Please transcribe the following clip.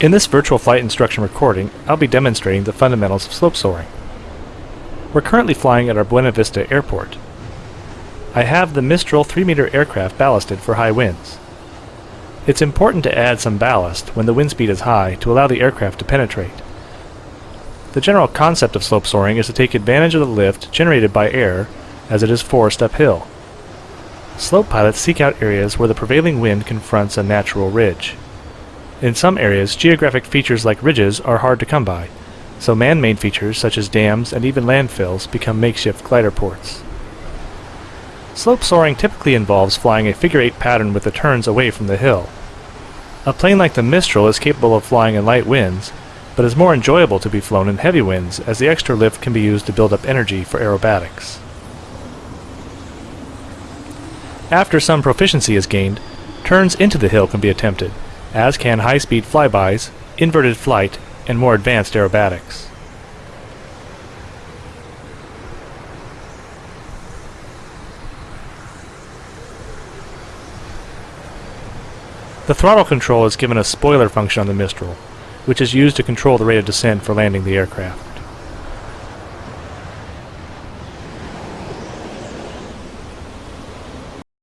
In this virtual flight instruction recording, I'll be demonstrating the fundamentals of slope soaring. We're currently flying at our Buena Vista Airport. I have the Mistral 3-meter aircraft ballasted for high winds. It's important to add some ballast when the wind speed is high to allow the aircraft to penetrate. The general concept of slope soaring is to take advantage of the lift generated by air as it is forced uphill. Slope pilots seek out areas where the prevailing wind confronts a natural ridge. In some areas, geographic features like ridges are hard to come by, so man-made features such as dams and even landfills become makeshift glider ports. Slope soaring typically involves flying a figure-eight pattern with the turns away from the hill. A plane like the Mistral is capable of flying in light winds, but is more enjoyable to be flown in heavy winds as the extra lift can be used to build up energy for aerobatics. After some proficiency is gained, turns into the hill can be attempted, as can high-speed flybys, inverted flight, and more advanced aerobatics. The throttle control is given a spoiler function on the Mistral, which is used to control the rate of descent for landing the aircraft.